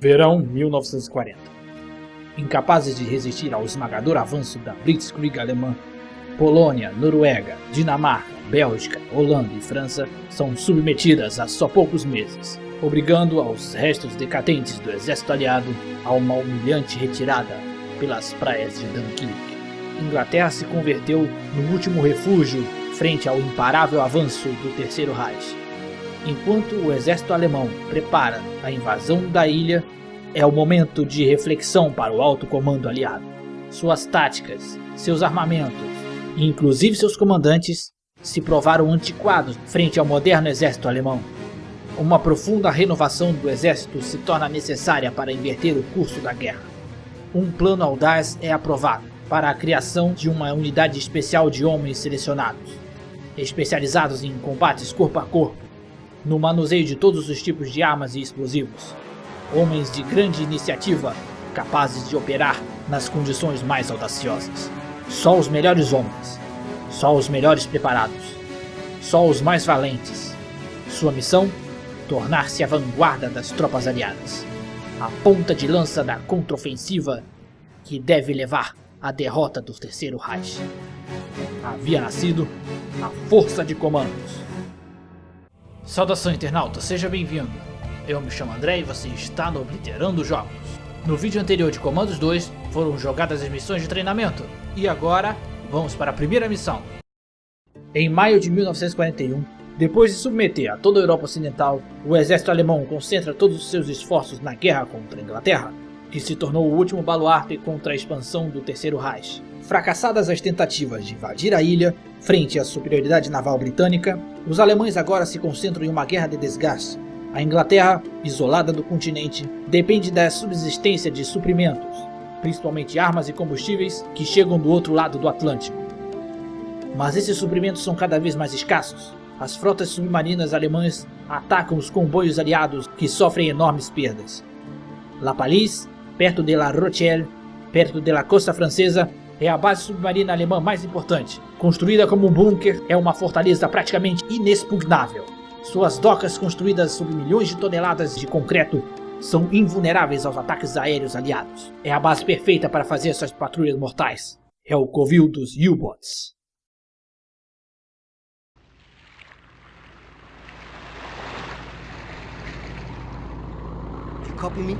Verão 1940. Incapazes de resistir ao esmagador avanço da Blitzkrieg alemã, Polônia, Noruega, Dinamarca, Bélgica, Holanda e França são submetidas há só poucos meses, obrigando aos restos decadentes do exército aliado a uma humilhante retirada pelas praias de Dunkirk. Inglaterra se converteu no último refúgio frente ao imparável avanço do Terceiro Reich. Enquanto o exército alemão prepara a invasão da ilha, é o momento de reflexão para o alto comando aliado. Suas táticas, seus armamentos e inclusive seus comandantes se provaram antiquados frente ao moderno exército alemão. Uma profunda renovação do exército se torna necessária para inverter o curso da guerra. Um plano audaz é aprovado para a criação de uma unidade especial de homens selecionados, especializados em combates corpo a corpo, no manuseio de todos os tipos de armas e explosivos. Homens de grande iniciativa, capazes de operar nas condições mais audaciosas. Só os melhores homens, só os melhores preparados, só os mais valentes. Sua missão? Tornar-se a vanguarda das tropas aliadas, a ponta de lança da contraofensiva que deve levar à derrota do Terceiro Reich. Havia nascido a Força de Comandos. Saudação internauta, seja bem-vindo. Eu me chamo André e você está no Obliterando Jogos. No vídeo anterior de Comandos 2 foram jogadas as missões de treinamento e agora vamos para a primeira missão. Em maio de 1941, depois de submeter a toda a Europa Ocidental, o exército alemão concentra todos os seus esforços na guerra contra a Inglaterra, que se tornou o último baluarte contra a expansão do Terceiro Reich. Fracassadas as tentativas de invadir a ilha, frente à superioridade naval britânica, os alemães agora se concentram em uma guerra de desgaste. A Inglaterra, isolada do continente, depende da subsistência de suprimentos, principalmente armas e combustíveis, que chegam do outro lado do Atlântico. Mas esses suprimentos são cada vez mais escassos. As frotas submarinas alemãs atacam os comboios aliados que sofrem enormes perdas. La Palisse, perto de La Rochelle, perto de la costa francesa, é a base submarina alemã mais importante. Construída como um bunker, é uma fortaleza praticamente inexpugnável. Suas docas, construídas sob milhões de toneladas de concreto, são invulneráveis aos ataques aéreos aliados. É a base perfeita para fazer suas patrulhas mortais. É o covil dos U-Boats. You copy me?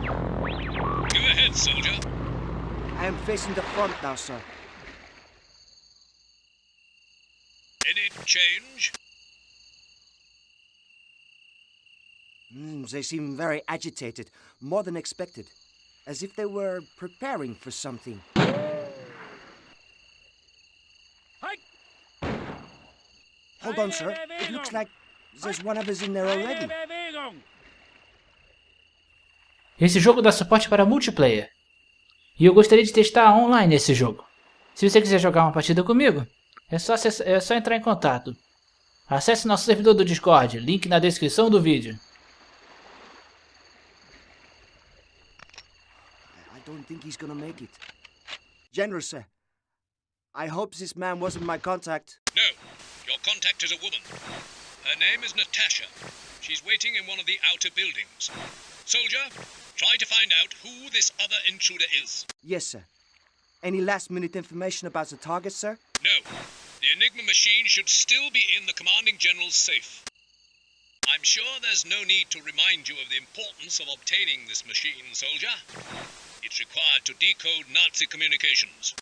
Go ahead, soldier. I am facing the front now, sir. Any change? Mm, they seem very agitated, more than expected. As if they were preparing for something. Hi. Hold on, sir. It looks like there's one of us in there already. Esse jogo dá suporte para multiplayer. E eu gostaria de testar online esse jogo. Se você quiser jogar uma partida comigo, é só, é só entrar em contato. Acesse nosso servidor do Discord, link na descrição do vídeo. I don't think he's gonna make it. General, sir. I hope this man wasn't my contact. No, your contact is a woman. Her name is Natasha. She's waiting in one of the outer buildings. Soldier, try to find out who this other intruder is. Yes, sir. Any last minute information about the target, sir? No, the Enigma machine should still be in the Commanding General's safe. I'm sure there's no need to remind you of the importance of obtaining this machine, soldier. It's required to decode Nazi communications.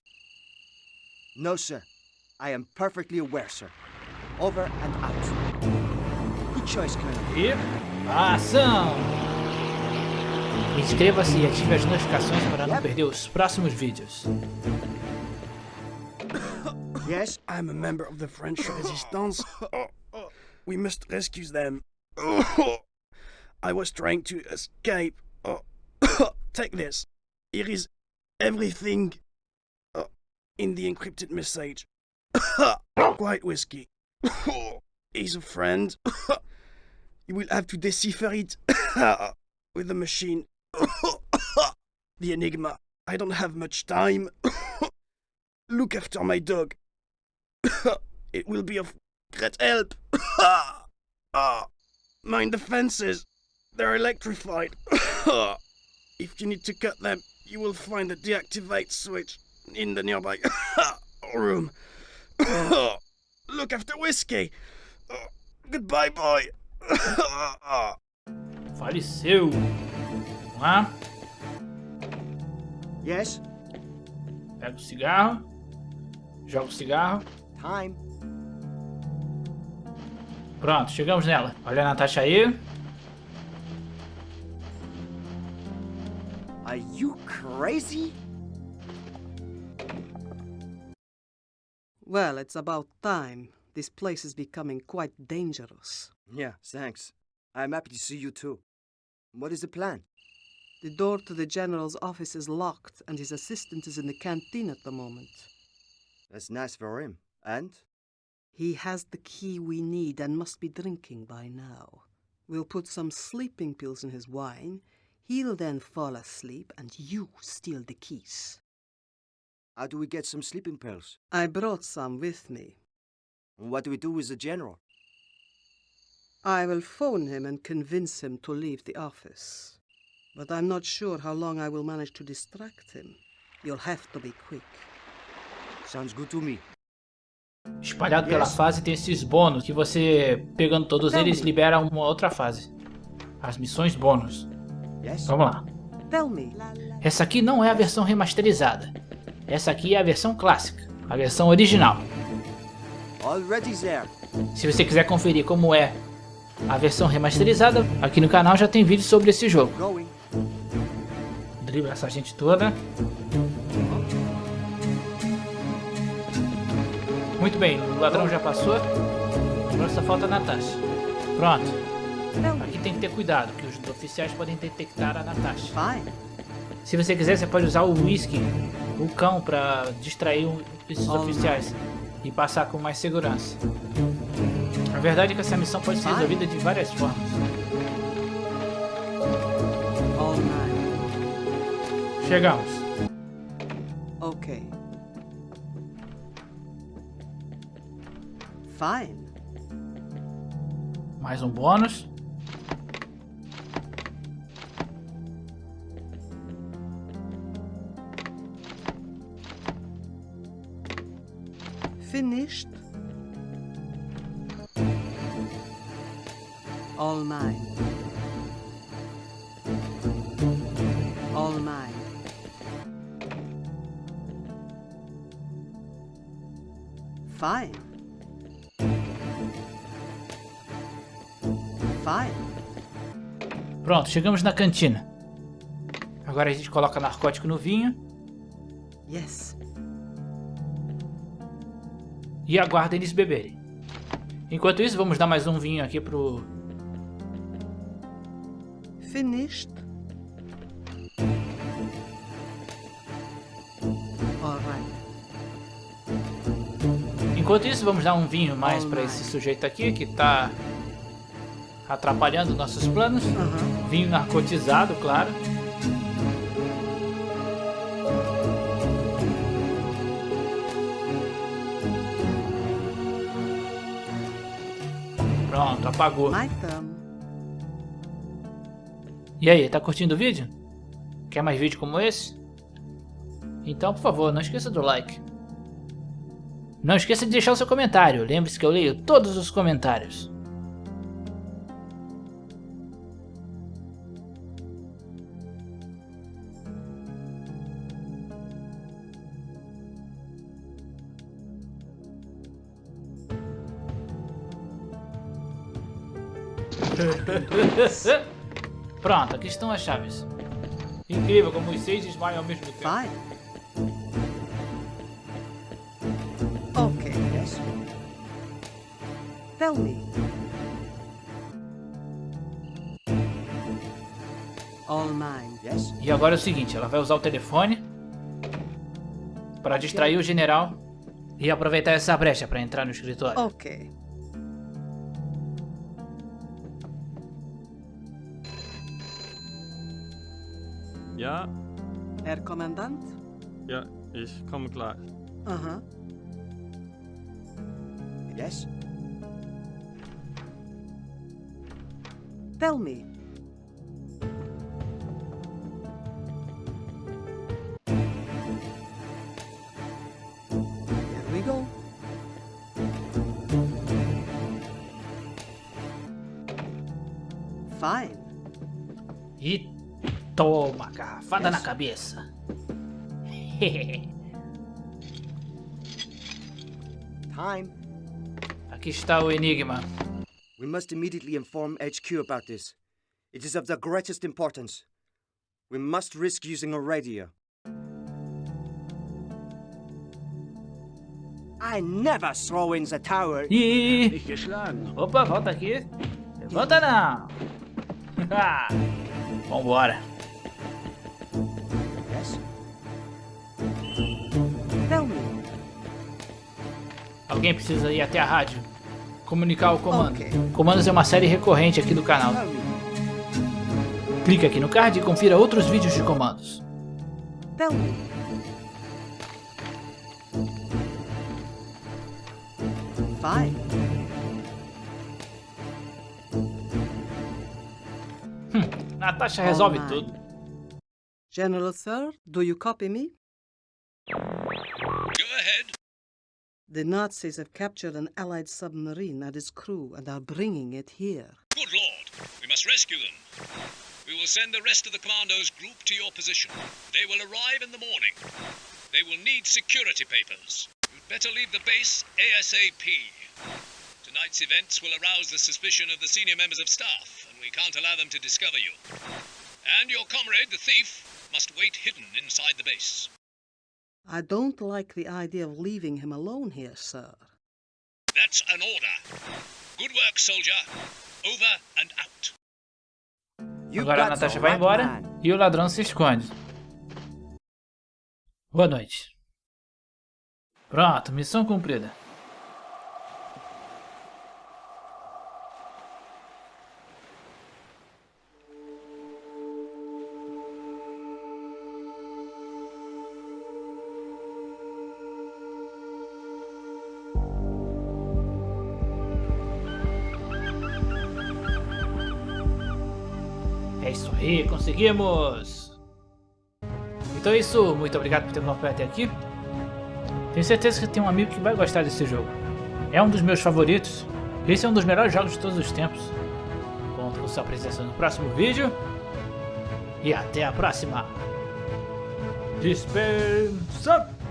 No, sir. I am perfectly aware, sir. Over and out. Good choice, Colonel. E ação! Inscreva-se e ative as notificações para não perder os próximos vídeos. Yes? I'm a member of the French resistance. We must rescue them. I was trying to escape. Take this. Here is everything in the encrypted message. White whiskey. He's a friend. You will have to decipher it with the machine. the enigma. I don't have much time. Look after my dog. it will be of great help. Ah, mind the fences. They're electrified. if you need to cut them, you will find the deactivate switch in the nearby room. Look after whiskey. Goodbye, boy. Faleceu. Lá. Yes? Pega o cigarro. Joga o cigarro. Time. Pronto, chegamos nela. Olha a Natasha aí. Are you crazy? Well, it's about time. This place is becoming quite dangerous. Yeah, thanks. I'm happy to see you too. What is the plan? The door to the general's office is locked, and his assistant is in the canteen at the moment. That's nice for him. And? He has the key we need and must be drinking by now. We'll put some sleeping pills in his wine. He'll then fall asleep, and you steal the keys. How do we get some sleeping pills? I brought some with me. And what do we do with the general? I will phone him and convince him to leave the office. But I'm not sure how long I will manage to distract him. You'll have to be quick. Sounds good to me. Espalhado pela Yes. fase tem esses bônus que você, pegando todos eles, libera uma outra fase. As missões bônus. Yes? Vamos lá. Tell me, Essa aqui não é a versão remasterizada. Essa aqui é a versão clássica, a versão original. Already there. Se você quiser conferir como é a versão remasterizada, aqui no canal já tem vídeo sobre esse jogo. Dribla essa gente toda. Muito bem, o ladrão já passou. Agora só falta a Natasha. Pronto. Aqui tem que ter cuidado, que os oficiais podem detectar a Natasha. Se você quiser, você pode usar o whisky, o cão, pra distrair esses oficiais e passar com mais segurança. A verdade é que essa missão pode ser resolvida de várias formas. Chegamos. Okay. Fine. Mais um bônus. Finished. All mine. Fine. Fine. Pronto, chegamos na cantina. Agora a gente coloca narcótico no vinho Yes. e aguarda eles beberem. Enquanto isso, vamos dar mais um vinho aqui pro... Finished. Enquanto isso, vamos dar um vinho mais Alright. esse sujeito aqui que tá atrapalhando nossos planos. Uh-huh. Vinho narcotizado, claro. Pronto, apagou. E aí, tá curtindo o vídeo? Quer mais vídeo como esse? Então, por favor, não esqueça do like. Não esqueça de deixar o seu comentário. Lembre-se que eu leio todos os comentários. Pronto, aqui estão as chaves. Incrível como os seis desmaiam ao mesmo tempo. Tell me. All mine. Yes? E agora é o seguinte, ela vai usar o telefone para distrair o general e aproveitar essa brecha para entrar no escritório. Okay. Ja, Herr Kommandant? ja, ich komme gleich. Uh-huh. Yes? Tell me. Here we go. Fine. E toma, garrafada yes. na cabeça. Time. Aqui está o enigma. We must immediately inform HQ about this. It is of the greatest importance. We must risk using a radio. I never throw in the tower. Ih! Opa, volta aqui. Volta não. Vambora. Yes? Tell me. Alguém precisa ir até a rádio. Comunicar o comando. Ok. Comandos é uma série recorrente aqui do canal. Clique aqui no card e confira outros vídeos de comandos. Tell me. Fine. Natasha resolve Alright. tudo. General Sir, do you copy me? Go ahead. The Nazis have captured an Allied submarine and its crew and are bringing it here. Good lord. We must rescue them. We will send the rest of the commandos group to your position. They will arrive in the morning. They will need security papers. You'd better leave the base ASAP. Tonight's events will arouse the suspicion of the senior members of staff, and we can't allow them to discover you. And your comrade, the thief, must wait hidden inside the base. I don't like the idea of leaving him alone here, sir. That's an order. Good work, soldier. Over and out. You Agora a Natasha vai right embora e o ladrão se esconde. Boa noite. Pronto, missão cumprida. Aí, conseguimos! Então é isso, muito obrigado por ter acompanhado até aqui. Tenho certeza que tem um amigo que vai gostar desse jogo. É um dos meus favoritos. Esse é um dos melhores jogos de todos os tempos. Conto com sua presença no próximo vídeo. E até a próxima. Dispensa!